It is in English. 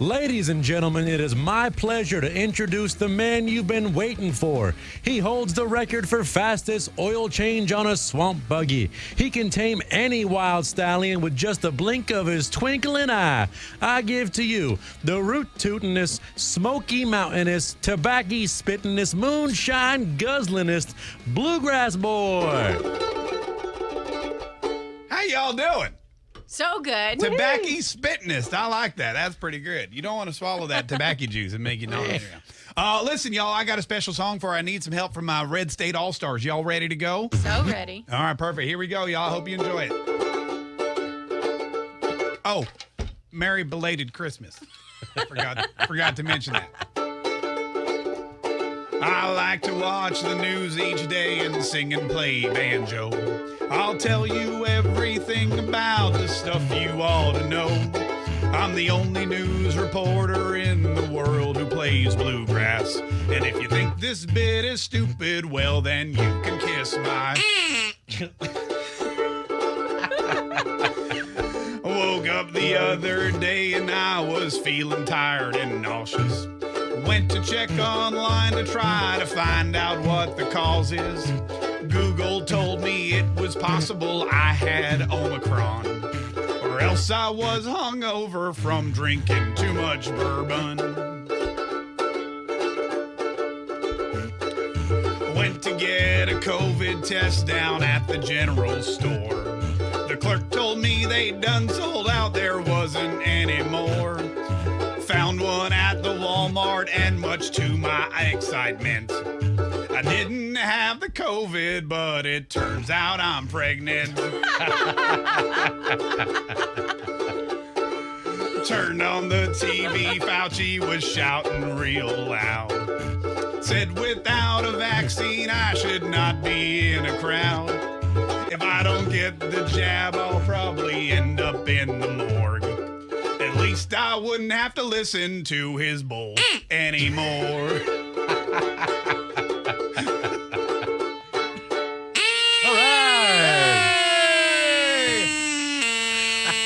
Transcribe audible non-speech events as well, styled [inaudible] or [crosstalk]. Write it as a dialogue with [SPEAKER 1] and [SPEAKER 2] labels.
[SPEAKER 1] Ladies and gentlemen, it is my pleasure to introduce the man you've been waiting for. He holds the record for fastest oil change on a swamp buggy. He can tame any wild stallion with just a blink of his twinkling eye. I give to you the root tootinest, smoky mountainist, tobacco spittingest, moonshine guzzlingest bluegrass boy.
[SPEAKER 2] How y'all doing?
[SPEAKER 3] So good.
[SPEAKER 2] Tobacco spittingest. I like that. That's pretty good. You don't want to swallow that tobacco juice and make you [laughs] nauseous. Uh, listen, y'all, I got a special song for I need some help from my Red State All Stars. Y'all ready to go?
[SPEAKER 3] So ready. [laughs]
[SPEAKER 2] All right, perfect. Here we go, y'all. Hope you enjoy it. Oh, Merry belated Christmas. [laughs] forgot forgot to mention that. I like to watch the news each day and sing and play banjo. I'll tell you everything about the stuff you ought to know. I'm the only news reporter in the world who plays bluegrass. And if you think this bit is stupid, well, then you can kiss my. [laughs] Woke up the other day and I was feeling tired and nauseous. Went to check online to try to find out what the cause is. Google told me it was possible I had Omicron. Or else I was hungover from drinking too much bourbon. Went to get a COVID test down at the general store. The clerk told me they'd done sold out, there wasn't any more. At the Walmart, and much to my excitement, I didn't have the COVID, but it turns out I'm pregnant. [laughs] Turned on the TV, Fauci was shouting real loud. Said without a vaccine, I should not be in a crowd. If I don't get the jab, I'll probably end up in the morgue. Least I wouldn't have to listen to his bull mm. anymore. [laughs]